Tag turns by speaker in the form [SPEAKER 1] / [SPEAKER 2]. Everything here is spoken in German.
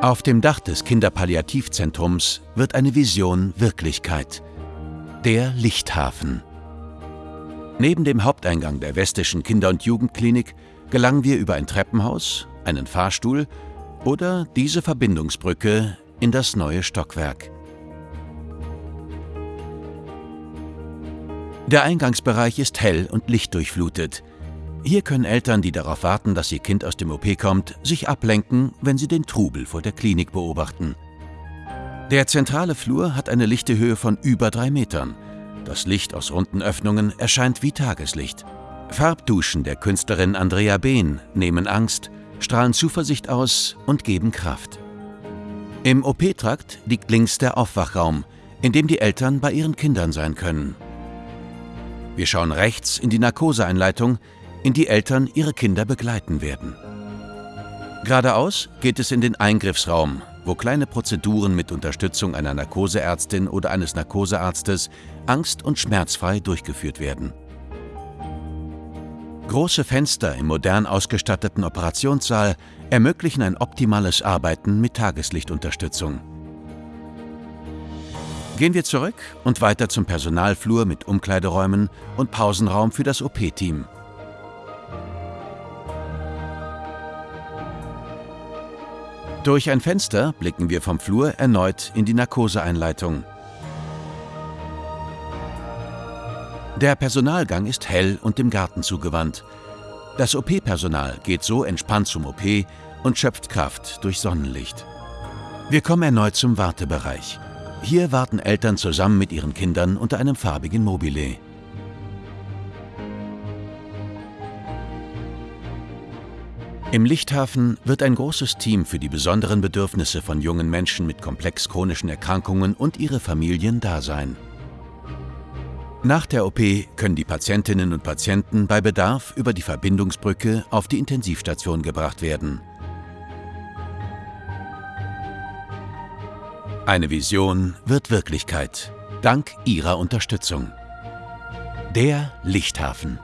[SPEAKER 1] Auf dem Dach des Kinderpalliativzentrums wird eine Vision Wirklichkeit. Der Lichthafen. Neben dem Haupteingang der Westischen Kinder- und Jugendklinik gelangen wir über ein Treppenhaus, einen Fahrstuhl oder diese Verbindungsbrücke in das neue Stockwerk. Der Eingangsbereich ist hell und lichtdurchflutet. Hier können Eltern, die darauf warten, dass ihr Kind aus dem OP kommt, sich ablenken, wenn sie den Trubel vor der Klinik beobachten. Der zentrale Flur hat eine lichte Höhe von über drei Metern. Das Licht aus runden Öffnungen erscheint wie Tageslicht. Farbduschen der Künstlerin Andrea Behn nehmen Angst, strahlen Zuversicht aus und geben Kraft. Im OP-Trakt liegt links der Aufwachraum, in dem die Eltern bei ihren Kindern sein können. Wir schauen rechts in die Narkoseeinleitung, in die Eltern ihre Kinder begleiten werden. Geradeaus geht es in den Eingriffsraum, wo kleine Prozeduren mit Unterstützung einer Narkoseärztin oder eines Narkosearztes angst- und schmerzfrei durchgeführt werden. Große Fenster im modern ausgestatteten Operationssaal ermöglichen ein optimales Arbeiten mit Tageslichtunterstützung. Gehen wir zurück und weiter zum Personalflur mit Umkleideräumen und Pausenraum für das OP-Team. Durch ein Fenster blicken wir vom Flur erneut in die Narkoseeinleitung. Der Personalgang ist hell und dem Garten zugewandt. Das OP-Personal geht so entspannt zum OP und schöpft Kraft durch Sonnenlicht. Wir kommen erneut zum Wartebereich. Hier warten Eltern zusammen mit ihren Kindern unter einem farbigen Mobile. Im Lichthafen wird ein großes Team für die besonderen Bedürfnisse von jungen Menschen mit komplex chronischen Erkrankungen und ihre Familien da sein. Nach der OP können die Patientinnen und Patienten bei Bedarf über die Verbindungsbrücke auf die Intensivstation gebracht werden. Eine Vision wird Wirklichkeit, dank Ihrer Unterstützung. Der Lichthafen.